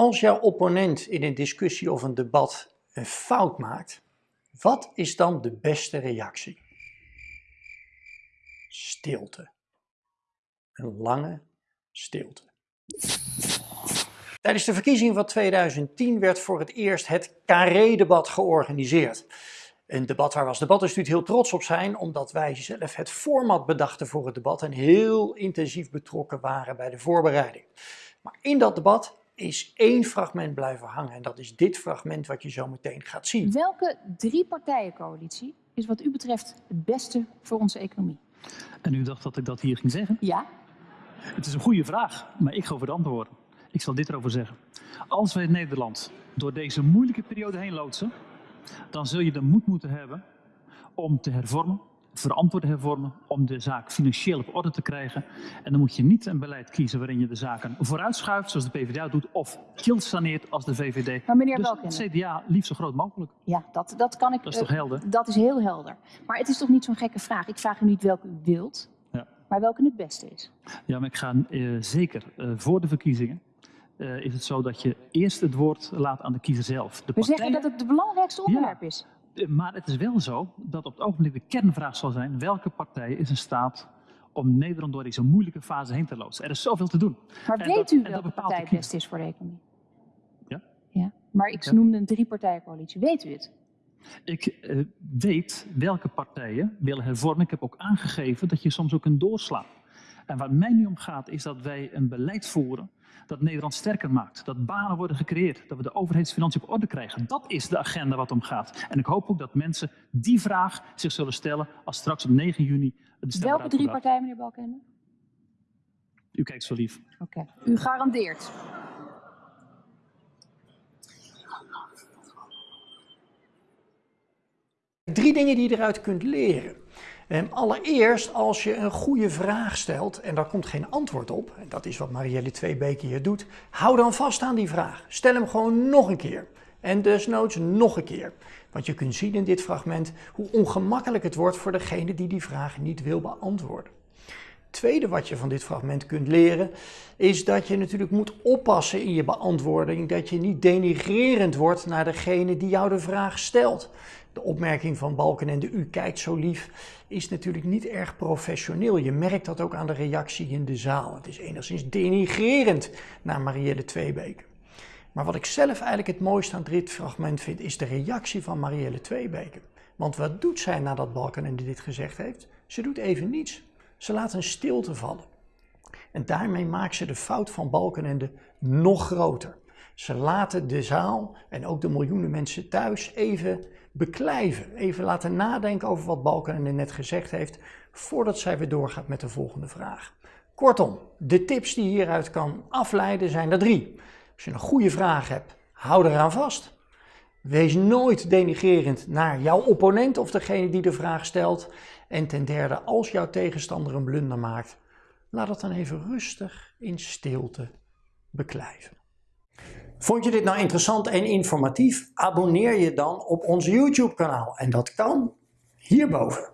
Als jouw opponent in een discussie of een debat een fout maakt, wat is dan de beste reactie? Stilte. Een lange stilte. Tijdens de verkiezing van 2010 werd voor het eerst het Carré-debat georganiseerd. Een debat waar we als debatinstituut heel trots op zijn, omdat wij zelf het format bedachten voor het debat en heel intensief betrokken waren bij de voorbereiding. Maar in dat debat is één fragment blijven hangen en dat is dit fragment wat je zo meteen gaat zien. Welke drie partijencoalitie is wat u betreft het beste voor onze economie? En u dacht dat ik dat hier ging zeggen? Ja? Het is een goede vraag, maar ik ga over de antwoorden. Ik zal dit erover zeggen. Als wij Nederland door deze moeilijke periode heen loodsen, dan zul je de moed moeten hebben om te hervormen, verantwoord hervormen, om de zaak financieel op orde te krijgen. En dan moet je niet een beleid kiezen waarin je de zaken vooruitschuift, zoals de PvdA doet, of kilt saneert als de VVD. Maar meneer dus het CDA liefst zo groot mogelijk. Ja, dat, dat kan ik... Dat is toch eh, helder? Dat is heel helder. Maar het is toch niet zo'n gekke vraag? Ik vraag u niet welke u wilt, Ja. maar welke het beste is. Ja, maar ik ga eh, zeker eh, voor de verkiezingen. is het zo dat je eerst het woord laat aan de kiezer zelf. De We zeggen partijen- dat het het belangrijkste onderwerp is. Maar het is wel zo dat op het ogenblik de kernvraag zal zijn: welke partij is in staat om Nederland door deze moeilijke fase heen te loodsen? Er is zoveel te doen. Maar En weet dat- u welke partij het beste is voor de economie? Ja? Ja, maar ik Ja. noemde een drie-partijencoalitie. Weet u het? Ik eh, weet welke partijen willen hervormen. Ik heb ook aangegeven dat je soms ook kunt doorslaan. En waar mij nu om gaat, is dat wij een beleid voeren dat Nederland sterker maakt. Dat banen worden gecreëerd. Dat we de overheidsfinanciën op orde krijgen. Dat is de agenda wat om gaat. En ik hoop ook dat mensen die vraag zich zullen stellen als straks op 9 juni de Welke drie partijen, meneer Balkenende? U kijkt zo lief. Oké. U garandeert. Drie dingen die je eruit kunt leren. Allereerst, als je een goede vraag stelt en daar komt geen antwoord op, en dat is wat Marielle Tweebeke hier doet, hou dan vast aan die vraag. Stel hem gewoon nog een keer. En desnoods nog een keer. Want je kunt zien in dit fragment hoe ongemakkelijk het wordt voor degene die die vraag niet wil beantwoorden. Tweede wat je van dit fragment kunt leren, is dat je natuurlijk moet oppassen in je beantwoording, dat je niet denigrerend wordt naar degene die jou de vraag stelt. De opmerking van Balkenende, u kijkt zo lief, is natuurlijk niet erg professioneel. Je merkt dat ook aan de reactie in de zaal. Het is enigszins denigrerend naar Marielle Tweebeke. Maar wat ik zelf eigenlijk het mooiste aan dit fragment vind, is de reactie van Marielle Tweebeke. Want wat doet zij nadat Balkenende dit gezegd heeft? Ze doet even niets. Ze laat een stilte vallen. En daarmee maakt ze de fout van Balkenende nog groter. Ze laten de zaal en ook de miljoenen mensen thuis even beklijven. Even laten nadenken over wat Balkenende net gezegd heeft, voordat zij weer doorgaat met de volgende vraag. Kortom, de tips die je hieruit kan afleiden zijn er drie. Als je een goede vraag hebt, hou eraan vast. Wees nooit denigrerend naar jouw opponent of degene die de vraag stelt. En ten derde, als jouw tegenstander een blunder maakt, laat het dan even rustig in stilte beklijven. Vond je dit nou interessant en informatief? Abonneer je dan op ons YouTube kanaal en dat kan hierboven.